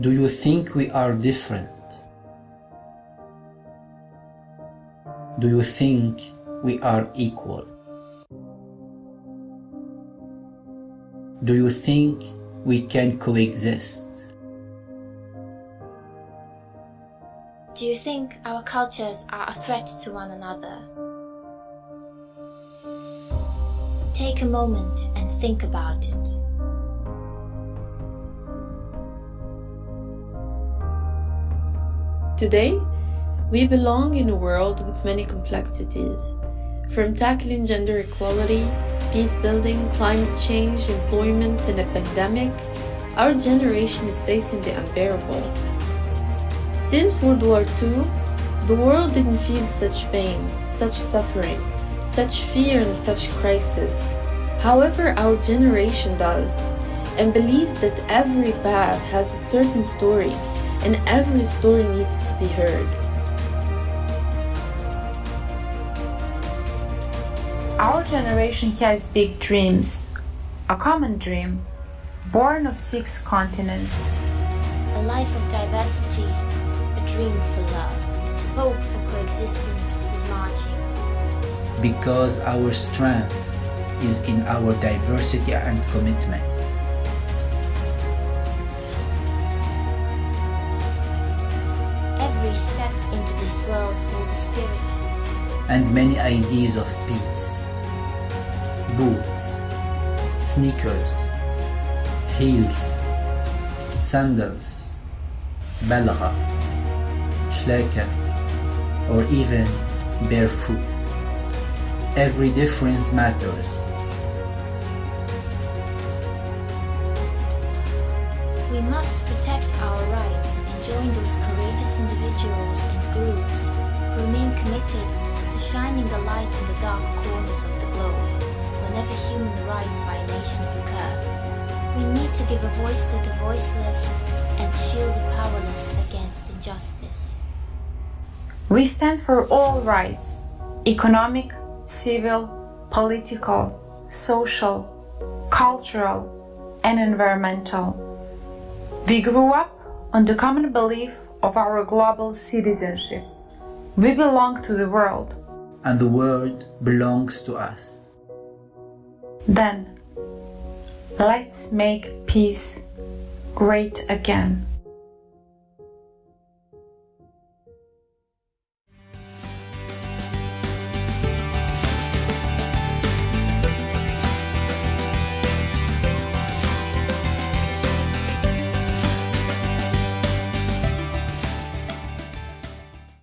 Do you think we are different? Do you think we are equal? Do you think we can coexist? Do you think our cultures are a threat to one another? Take a moment and think about it. Today, we belong in a world with many complexities, from tackling gender equality, peace building, climate change, employment, and a pandemic, our generation is facing the unbearable. Since World War II, the world didn't feel such pain, such suffering, such fear, and such crisis. However, our generation does, and believes that every path has a certain story and every story needs to be heard. Our generation has big dreams. A common dream, born of six continents. A life of diversity, a dream for love, hope for coexistence is marching. Because our strength is in our diversity and commitment. World holds a spirit. and many ideas of peace. Boots, sneakers, heels, sandals, balagha, shlaka, or even barefoot. Every difference matters. We must protect our rights and join those courageous individuals shining the light in the dark corners of the globe whenever human rights violations occur. We need to give a voice to the voiceless and shield the powerless against injustice. We stand for all rights economic, civil, political, social, cultural, and environmental. We grew up on the common belief of our global citizenship. We belong to the world. And the world belongs to us. Then, let's make peace great again.